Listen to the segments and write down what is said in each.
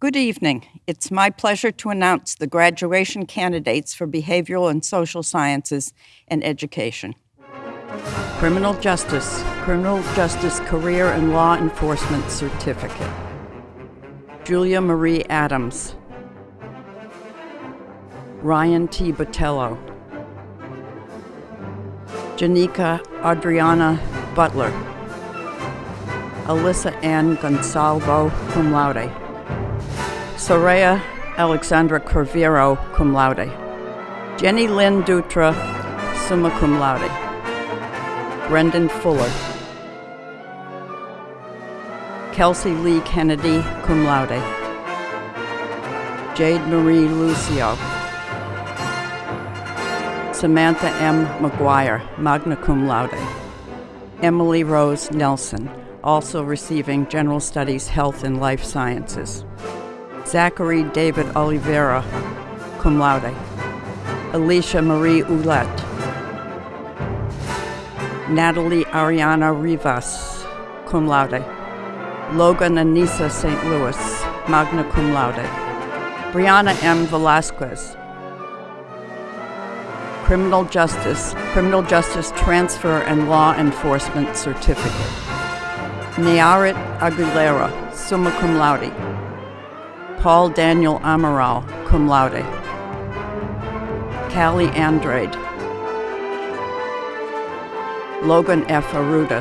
Good evening. It's my pleasure to announce the graduation candidates for Behavioral and Social Sciences and Education. Criminal Justice, Criminal Justice Career and Law Enforcement Certificate. Julia Marie Adams. Ryan T. Botello. Janika Adriana Butler. Alyssa Ann Gonsalvo, cum laude. Soraya Alexandra Corvero, cum laude. Jenny Lynn Dutra, summa cum laude. Brendan Fuller. Kelsey Lee Kennedy, cum laude. Jade Marie Lucio. Samantha M. McGuire, magna cum laude. Emily Rose Nelson, also receiving General Studies Health and Life Sciences. Zachary David Oliveira, cum laude. Alicia Marie Ouellette. Natalie Ariana Rivas, cum laude. Logan Anissa St. Louis, magna cum laude. Brianna M. Velasquez. Criminal Justice, Criminal Justice Transfer and Law Enforcement Certificate. Nearit Aguilera, summa cum laude. Paul Daniel Amaral, cum laude. Callie Andrade. Logan F. Aruda.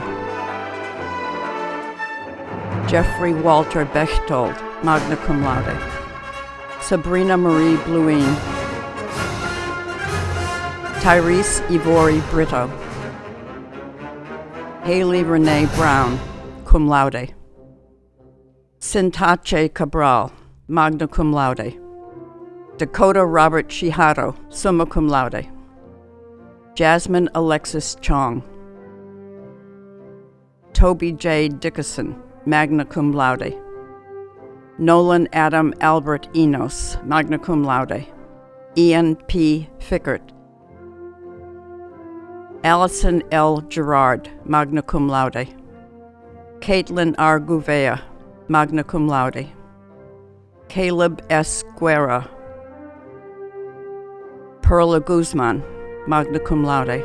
Jeffrey Walter Bechtold, magna cum laude. Sabrina Marie Bluin. Tyrese Ivori Brito. Haley Renee Brown, cum laude. Sintache Cabral, magna cum laude. Dakota Robert Shiharo, summa cum laude. Jasmine Alexis Chong. Toby J. Dickerson, magna cum laude. Nolan Adam Albert Enos, magna cum laude. Ian P. Fickert. Allison L. Gerard, magna cum laude. Caitlin R. Gouveia, magna cum laude. Caleb S. Guerra. Perla Guzman, magna cum laude.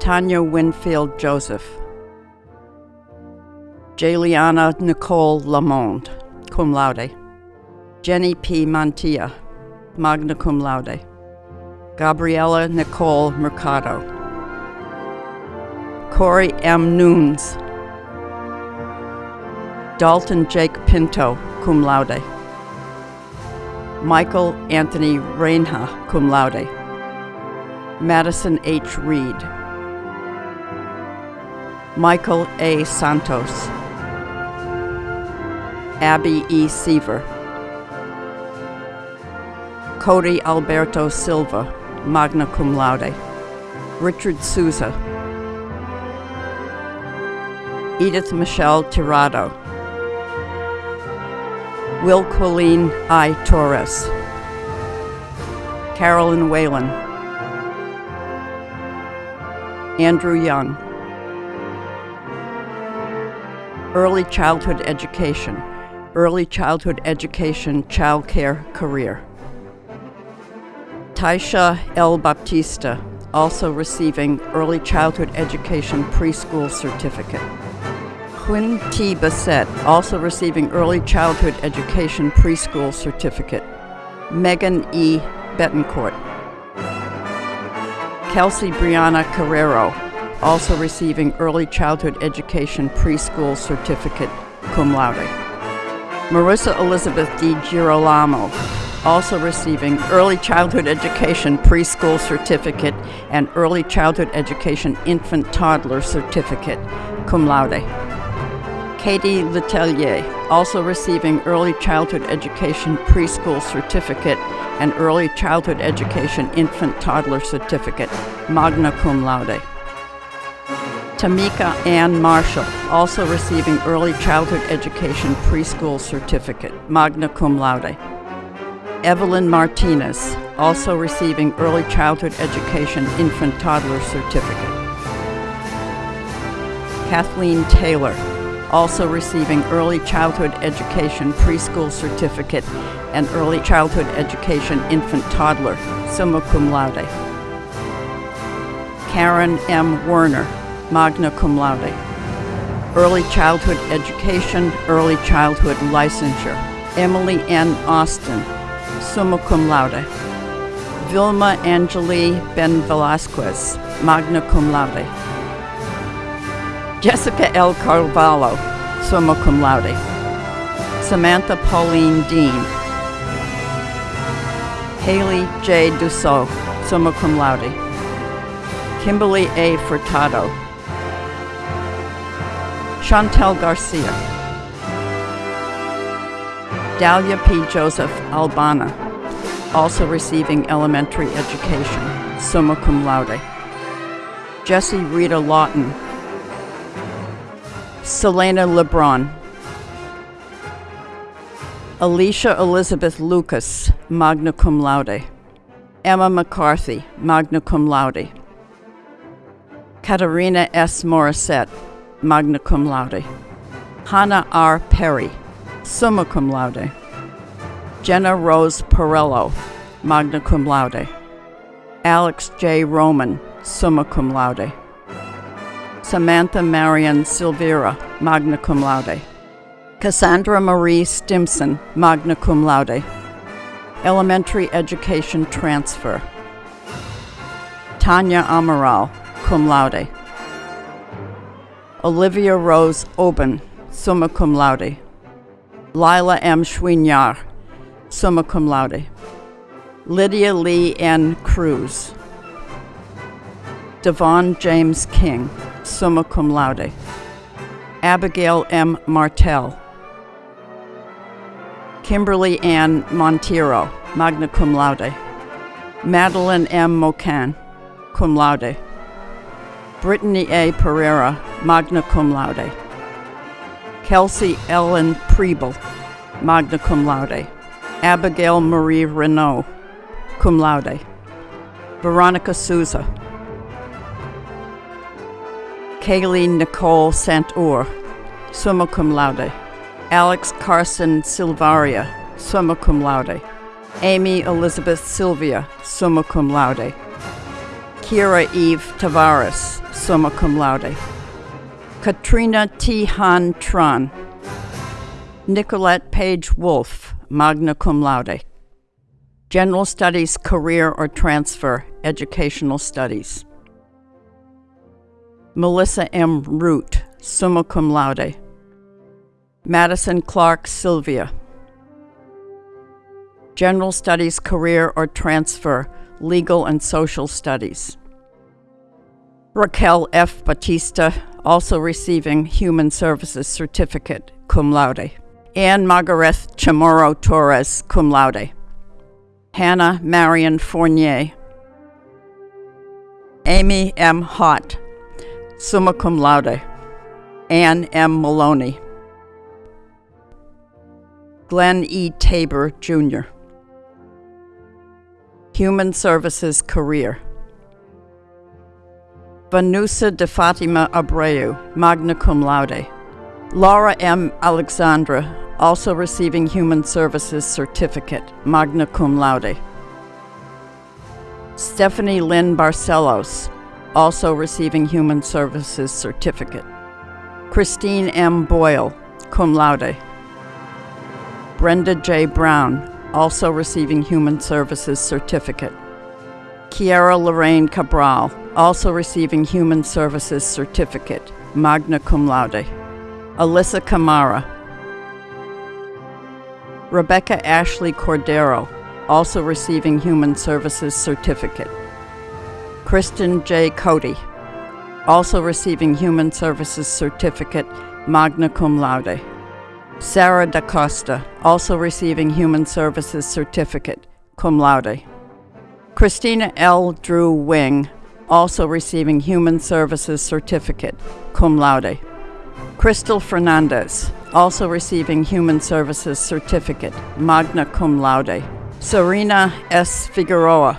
Tanya Winfield Joseph. Jaliana Nicole Lamond, cum laude. Jenny P. Mantilla, magna cum laude. Gabriella Nicole Mercado. Corey M. Nunes. Dalton Jake Pinto, cum laude. Michael Anthony Reinha, cum laude. Madison H. Reed. Michael A. Santos. Abby E. Seaver. Cody Alberto Silva, magna cum laude. Richard Souza. Edith Michelle Tirado. Will Colleen I. Torres. Carolyn Whalen. Andrew Young. Early Childhood Education. Early Childhood Education Child Care Career. Taisha L. Baptista, also receiving Early Childhood Education Preschool Certificate. Quinn T. Bassett, also receiving Early Childhood Education Preschool Certificate. Megan E. Betancourt. Kelsey Brianna Carrero, also receiving Early Childhood Education Preschool Certificate, cum laude. Marissa Elizabeth D. Girolamo, also receiving Early Childhood Education Preschool Certificate and Early Childhood Education Infant Toddler Certificate, cum laude. Katie Letelier, also receiving Early Childhood Education Preschool Certificate and Early Childhood Education Infant Toddler Certificate, magna cum laude. Tamika Ann Marshall, also receiving Early Childhood Education Preschool Certificate, magna cum laude. Evelyn Martinez, also receiving Early Childhood Education Infant Toddler Certificate. Kathleen Taylor, also receiving Early Childhood Education Preschool Certificate and Early Childhood Education Infant Toddler, summa cum laude. Karen M. Werner, magna cum laude. Early Childhood Education, Early Childhood Licensure, Emily N. Austin, summa cum laude. Vilma Angeli Ben Velasquez, magna cum laude. Jessica L. Carvalho, summa cum laude. Samantha Pauline Dean. Haley J. Dussault, summa cum laude. Kimberly A. Furtado. Chantel Garcia. Dahlia P. Joseph Albana, also receiving elementary education, summa cum laude. Jessie Rita Lawton. Selena LeBron. Alicia Elizabeth Lucas, magna cum laude. Emma McCarthy, magna cum laude. Katarina S. Morissette, magna cum laude. Hannah R. Perry, summa cum laude. Jenna Rose Perello, magna cum laude. Alex J. Roman, summa cum laude. Samantha Marion Silvera, magna cum laude. Cassandra Marie Stimson, magna cum laude. Elementary Education Transfer. Tanya Amaral, cum laude. Olivia Rose Oben, summa cum laude. Lila M. Schwinyar, summa cum laude. Lydia Lee N. Cruz. Devon James King, summa cum laude. Abigail M. Martell. Kimberly Ann Monteiro, magna cum laude. Madeline M. Mocan, cum laude. Brittany A. Pereira, magna cum laude. Kelsey Ellen Preble, magna cum laude. Abigail Marie Renault, cum laude. Veronica Souza. Kaylee Nicole Santour, summa cum laude. Alex Carson Silvaria, summa cum laude. Amy Elizabeth Sylvia, summa cum laude. Kira Eve Tavares, summa cum laude. Katrina T. Han Tron. Nicolette Page Wolf, magna cum laude. General Studies Career or Transfer, Educational Studies. Melissa M. Root, summa cum laude. Madison Clark Sylvia. General Studies Career or Transfer, Legal and Social Studies. Raquel F. Batista, also receiving Human Services Certificate, cum laude. Anne Margaret Chamorro Torres, cum laude. Hannah Marion Fournier. Amy M. Hott, summa cum laude. Anne M. Maloney. Glenn E. Tabor, Jr. Human Services Career. Vanusa de Fatima Abreu, magna cum laude. Laura M. Alexandra, also receiving Human Services Certificate, magna cum laude. Stephanie Lynn Barcelos, also receiving Human Services Certificate. Christine M. Boyle, cum laude. Brenda J. Brown, also receiving Human Services Certificate. Kiara Lorraine Cabral, also receiving Human Services Certificate, magna cum laude. Alyssa Camara. Rebecca Ashley Cordero, also receiving Human Services Certificate. Kristen J. Cody, also receiving Human Services Certificate, magna cum laude. Sarah Da Costa, also receiving Human Services Certificate, cum laude. Christina L. Drew Wing, also receiving Human Services Certificate, cum laude. Crystal Fernandez, also receiving Human Services Certificate, magna cum laude. Serena S. Figueroa,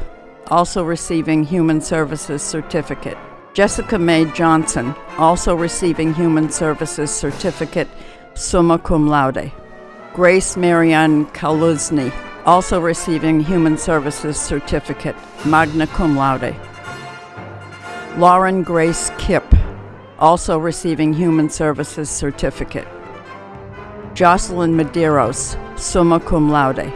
also receiving Human Services Certificate. Jessica Mae Johnson, also receiving Human Services Certificate, summa cum laude. Grace Marianne Kaluzny, also receiving Human Services Certificate, magna cum laude. Lauren Grace Kipp, also receiving Human Services Certificate. Jocelyn Medeiros, summa cum laude.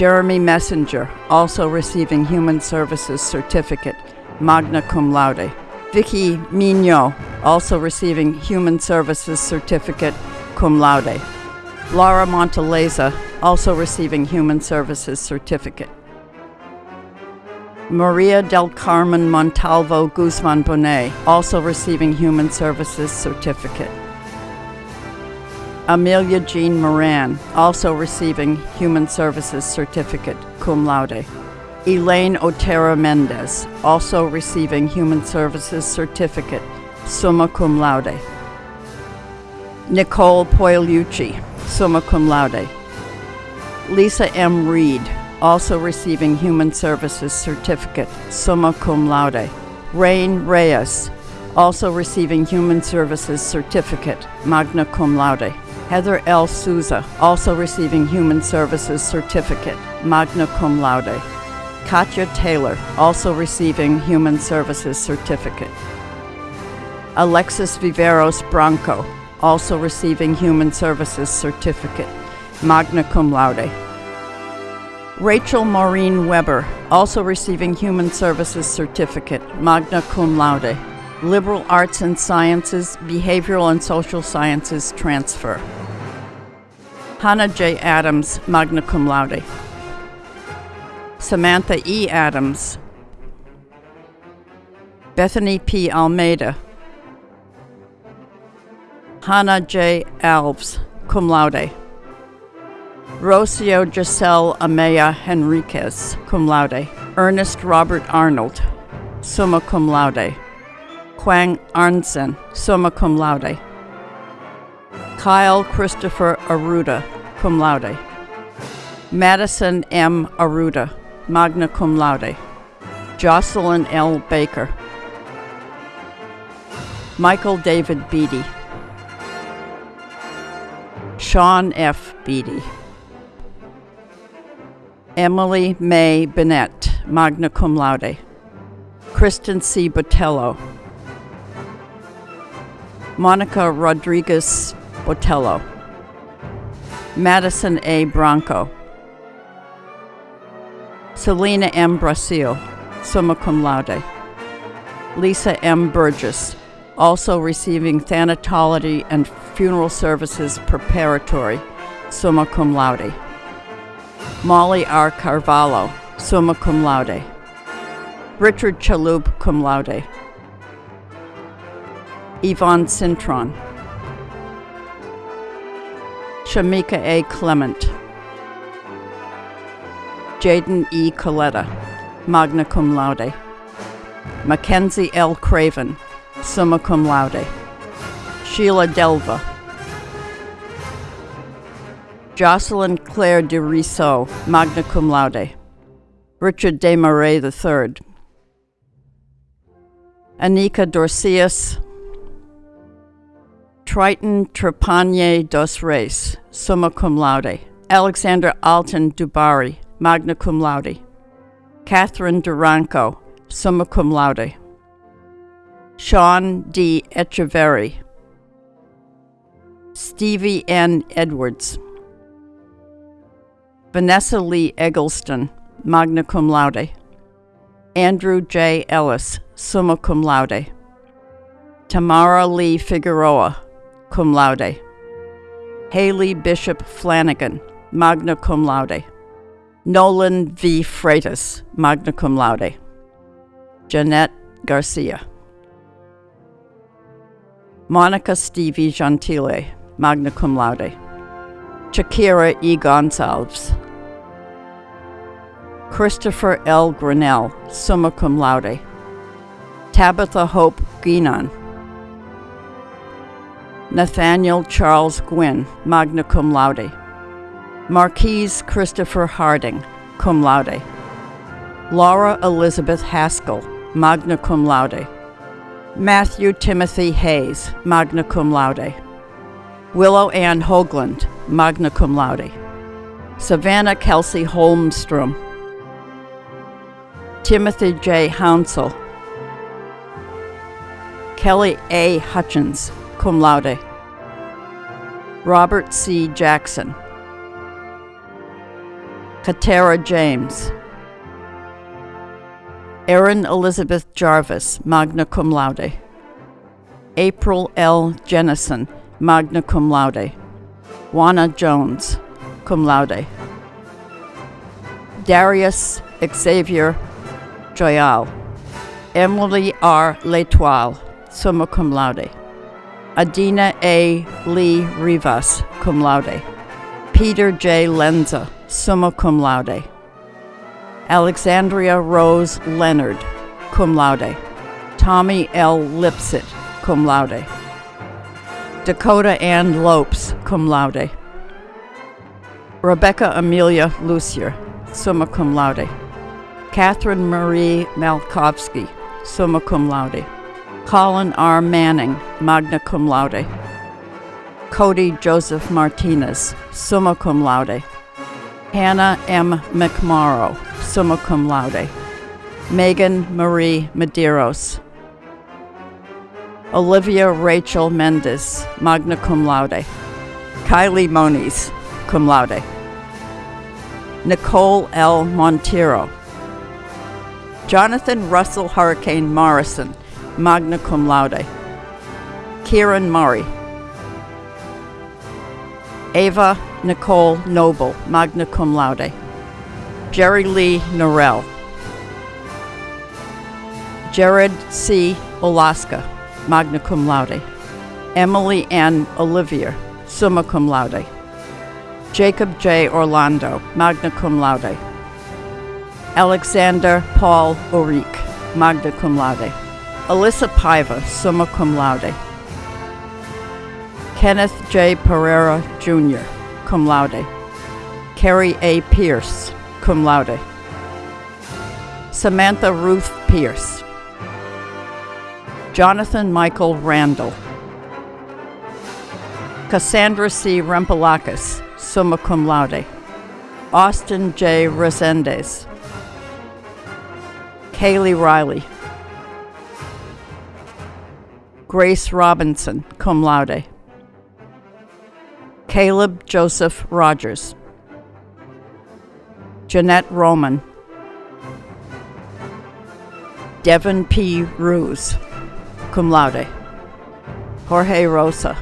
Jeremy Messenger, also receiving Human Services Certificate, magna cum laude. Vicky Mignot, also receiving Human Services Certificate, cum laude. Laura Montaleza, also receiving Human Services Certificate. Maria del Carmen Montalvo Guzman Bonet, also receiving Human Services Certificate. Amelia Jean Moran, also receiving Human Services Certificate, cum laude. Elaine Otero Mendez, also receiving Human Services Certificate, summa cum laude. Nicole Poiliucci, summa cum laude. Lisa M. Reed, also receiving Human Services Certificate, summa cum laude. Rain Reyes, also receiving Human Services Certificate, magna cum laude. Heather L. Souza, also receiving Human Services Certificate, magna cum laude. Katya Taylor, also receiving Human Services Certificate. Alexis Viveros Branco, also receiving Human Services Certificate, magna cum laude. Rachel Maureen Weber, also receiving Human Services Certificate, magna cum laude. Liberal Arts and Sciences, Behavioral and Social Sciences transfer. Hannah J. Adams, magna cum laude. Samantha E. Adams. Bethany P. Almeida. Hannah J. Alves, cum laude. Rocio Giselle Amaya Henriquez, cum laude. Ernest Robert Arnold, summa cum laude. Quang Arnsen, summa cum laude. Kyle Christopher Aruda, cum laude. Madison M. Aruda, magna cum laude. Jocelyn L. Baker. Michael David Beatty. Sean F. Beatty. Emily May Bennett, magna cum laude. Kristen C. Botello. Monica Rodriguez Botello. Madison A. Bronco. Selena M. Brasil, summa cum laude. Lisa M. Burgess, also receiving thanatology and funeral services preparatory, summa cum laude. Molly R. Carvalho, summa cum laude. Richard Chalub, cum laude. Yvonne Cintron. Shamika A. Clement. Jaden E. Coletta, magna cum laude. Mackenzie L. Craven, summa cum laude. Sheila Delva. Jocelyn Claire de magna cum laude. Richard de Desmarais III. Anika Dorcius. Triton Trepanier dos Reis, summa cum laude. Alexander Alton Dubari, magna cum laude. Catherine Duranco, summa cum laude. Sean D. Echeverry. Stevie N. Edwards. Vanessa Lee Eggleston, magna cum laude. Andrew J. Ellis, summa cum laude. Tamara Lee Figueroa, cum laude. Haley Bishop Flanagan, magna cum laude. Nolan V. Freitas, magna cum laude. Jeanette Garcia. Monica Stevie Gentile, magna cum laude. Shakira E. Gonsalves. Christopher L. Grinnell, summa cum laude. Tabitha Hope Guinan. Nathaniel Charles Gwynn, magna cum laude. Marquise Christopher Harding, cum laude. Laura Elizabeth Haskell, magna cum laude. Matthew Timothy Hayes, magna cum laude. Willow Ann Hoagland, magna cum laude. Savannah Kelsey Holmstrom. Timothy J. Hounsell. Kelly A. Hutchins, cum laude. Robert C. Jackson. Katera James. Erin Elizabeth Jarvis, magna cum laude. April L. Jennison, magna cum laude. Juana Jones, cum laude. Darius Xavier Joyal. Emily R. L'Etoile, summa cum laude. Adina A. Lee Rivas, cum laude. Peter J. Lenza, summa cum laude. Alexandria Rose Leonard, cum laude. Tommy L. Lipsit, cum laude. Dakota Ann Lopes, cum laude. Rebecca Amelia Lucier, summa cum laude. Catherine Marie Malkovsky, summa cum laude. Colin R. Manning, magna cum laude. Cody Joseph Martinez, summa cum laude. Hannah M. McMorrow, summa cum laude. Megan Marie Medeiros. Olivia Rachel Mendes, magna cum laude. Kylie Moniz, cum laude. Nicole L. Montero. Jonathan Russell Hurricane Morrison, magna cum laude. Kieran Murray. Ava Nicole Noble, magna cum laude. Jerry Lee Norell. Jared C. Olaska, magna cum laude. Emily N. Olivier, summa cum laude. Jacob J. Orlando, magna cum laude. Alexander Paul Orique, magna cum laude. Alyssa Paiva, summa cum laude. Kenneth J. Pereira Jr., cum laude. Carrie A. Pierce, cum laude. Samantha Ruth Pierce. Jonathan Michael Randall. Cassandra C. Rempelakis, summa cum laude. Austin J. Resendez. Kaylee Riley. Grace Robinson, cum laude. Caleb Joseph Rogers. Jeanette Roman. Devin P. Ruse, cum laude. Jorge Rosa.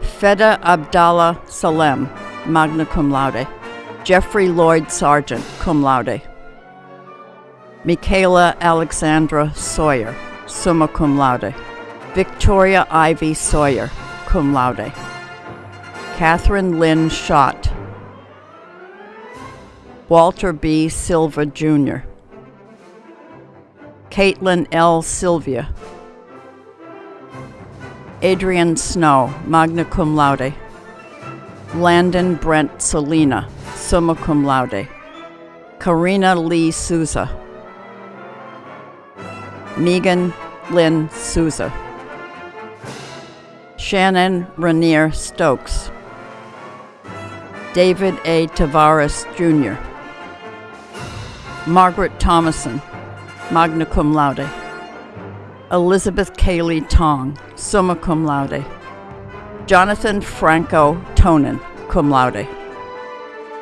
Feda Abdallah Salem, magna cum laude. Jeffrey Lloyd Sargent, cum laude. Michaela Alexandra Sawyer, summa cum laude. Victoria Ivy Sawyer, cum laude. Catherine Lynn Schott. Walter B. Silva Jr. Caitlin L. Sylvia. Adrian Snow, magna cum laude. Landon Brent Selina, summa cum laude. Karina Lee Souza. Megan Lynn Souza. Shannon Rainier Stokes. David A. Tavares Jr. Margaret Thomason, magna cum laude. Elizabeth Kaylee Tong, summa cum laude. Jonathan Franco Tonin, cum laude.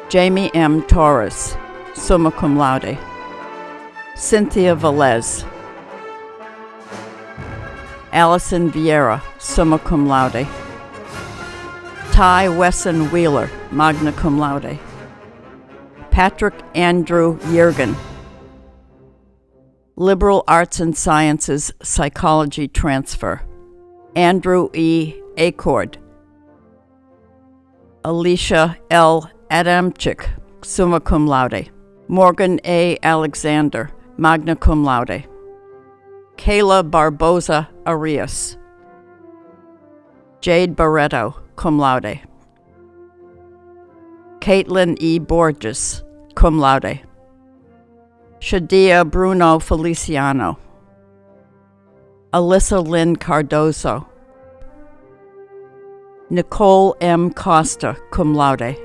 Jamie M. Torres, summa cum laude. Cynthia Velez. Allison Vieira, summa cum laude. Ty Wesson Wheeler, magna cum laude. Patrick Andrew Yergin, Liberal Arts and Sciences Psychology Transfer. Andrew E. Acord. Alicia L. Adamczyk, summa cum laude. Morgan A. Alexander, magna cum laude. Kayla Barboza Arias. Jade Barreto, cum laude. Caitlin E. Borges, cum laude. Shadia Bruno Feliciano, Alyssa Lynn Cardozo, Nicole M. Costa, cum laude,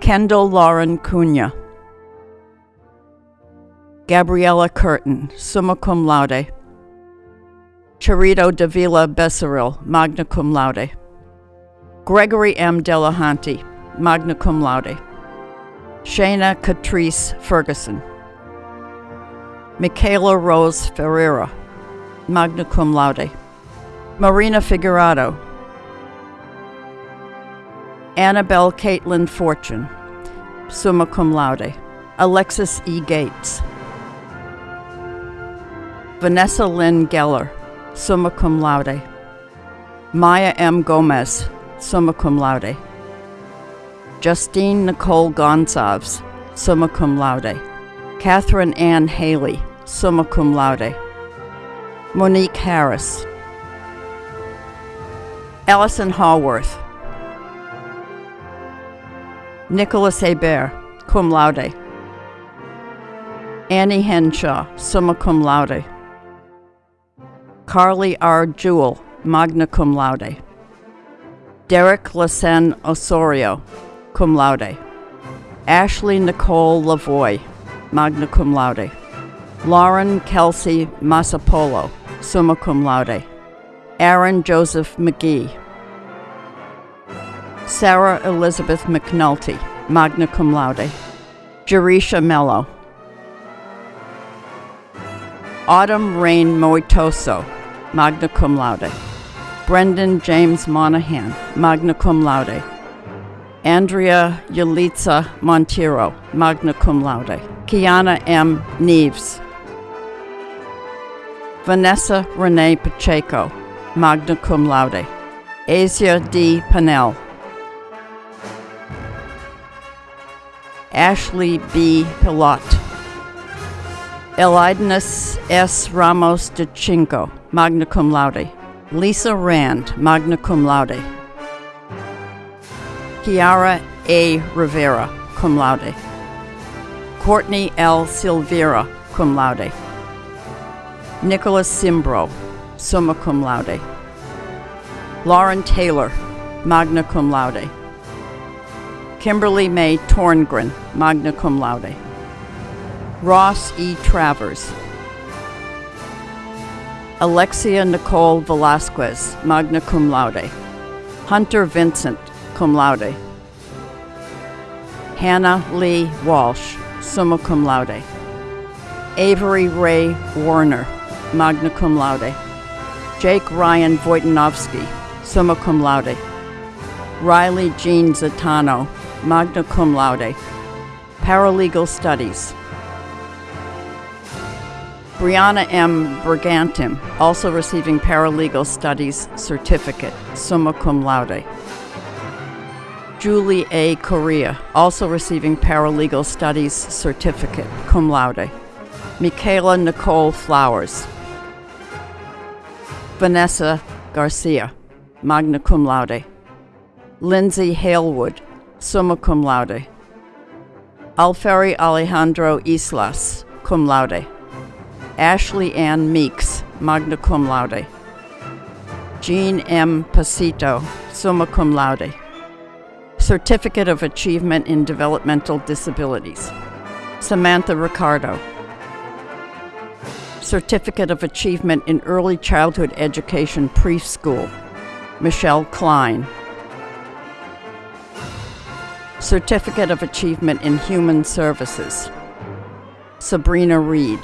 Kendall Lauren Cunha, Gabriella Curtin, summa cum laude, Charito Davila Becerril, magna cum laude, Gregory M. Delahanty, magna cum laude, Shana Catrice Ferguson, Michaela Rose Ferreira, magna cum laude, Marina Figurado, Annabelle Caitlin Fortune, summa cum laude, Alexis E. Gates, Vanessa Lynn Geller, summa cum laude, Maya M. Gomez, summa cum laude, Justine Nicole Gonsalves, summa cum laude, Catherine Ann Haley, summa cum laude, Monique Harris, Allison Haworth, Nicholas Hebert, cum laude, Annie Henshaw, summa cum laude, Carly R. Jewell, magna cum laude, Derek Lassen Osorio, cum laude, Ashley Nicole Lavoy, magna cum laude, Lauren Kelsey Masapolo, summa cum laude, Aaron Joseph McGee, Sarah Elizabeth McNulty, magna cum laude, Jerisha Mello, Autumn Rain Moitoso, magna cum laude, Brendan James Monahan, magna cum laude, Andrea Yalitza Monteiro, magna cum laude, Kiana M. Neves, Vanessa Renee Pacheco, magna cum laude, Asia D. Pannell. Ashley B. Pilot, Elidnus S. Ramos de Chinko, magna cum laude, Lisa Rand, magna cum laude, Kiara A. Rivera, cum laude, Courtney L. Silvera, cum laude, Nicholas Simbro, summa cum laude, Lauren Taylor, magna cum laude, Kimberly May Torngren, magna cum laude, Ross E. Travers, Alexia Nicole Velasquez, magna cum laude, Hunter Vincent, cum laude, Hannah Lee Walsh, summa cum laude, Avery Ray Warner, magna cum laude, Jake Ryan Wojtanowski, summa cum laude, Riley Jean Zatano, magna cum laude, Paralegal Studies. Brianna M. Brigantim, also receiving Paralegal Studies Certificate, summa cum laude. Julie A. Correa, also receiving Paralegal Studies Certificate, cum laude. Michaela Nicole Flowers. Vanessa Garcia, magna cum laude. Lindsay Halewood, summa cum laude. Alferi Alejandro Islas, cum laude. Ashley Ann Meeks, magna cum laude. Jean M. Pasito, summa cum laude. Certificate of Achievement in Developmental Disabilities. Samantha Ricardo. Certificate of Achievement in Early Childhood Education Preschool. Michelle Klein. Certificate of Achievement in Human Services. Sabrina Reed.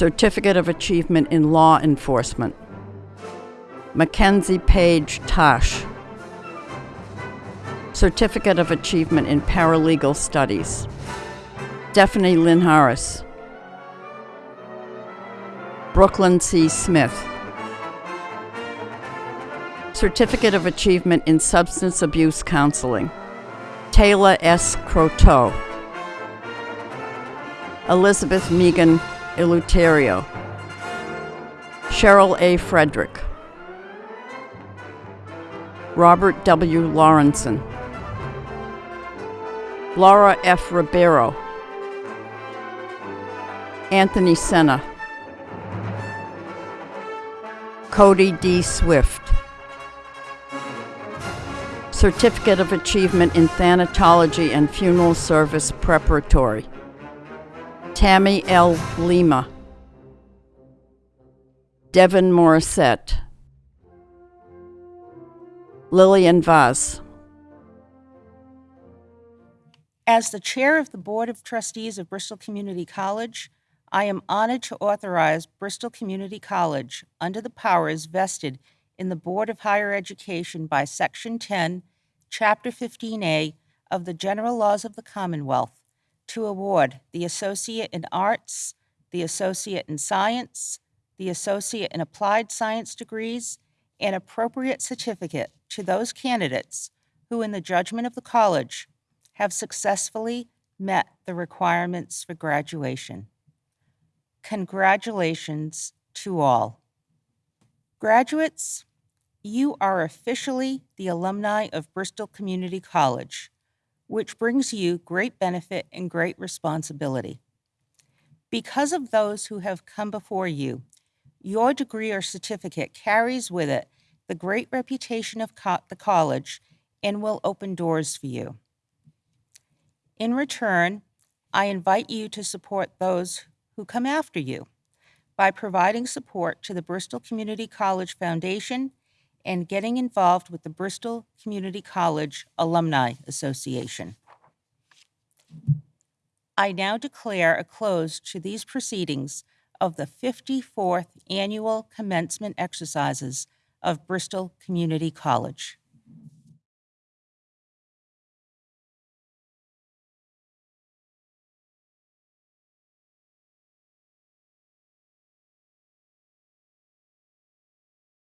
Certificate of Achievement in Law Enforcement. Mackenzie Page Tosh. Certificate of Achievement in Paralegal Studies. Stephanie Lynn Harris. Brooklyn C. Smith. Certificate of Achievement in Substance Abuse Counseling. Taylor S. Croteau. Elizabeth Megan Eleuterio. Cheryl A. Frederick. Robert W. Lawrenson. Laura F. Ribeiro. Anthony Senna. Cody D. Swift. Certificate of Achievement in Thanatology and Funeral Service Preparatory. Tammy L. Lima. Devin Morissette. Lillian Vaz. As the chair of the Board of Trustees of Bristol Community College, I am honored to authorize Bristol Community College, under the powers vested in the Board of Higher Education by Section 10, Chapter 15A of the General Laws of the Commonwealth, to award the Associate in Arts, the Associate in Science, the Associate in Applied Science degrees, and appropriate certificate to those candidates who, in the judgment of the college, have successfully met the requirements for graduation. Congratulations to all. Graduates, you are officially the alumni of Bristol Community College, which brings you great benefit and great responsibility. Because of those who have come before you, your degree or certificate carries with it the great reputation of co- the college and will open doors for you. In return, I invite you to support those who come after you by providing support to the Bristol Community College Foundation and getting involved with the Bristol Community College Alumni Association. I now declare a close to these proceedings of the 54th Annual Commencement Exercises of Bristol Community College.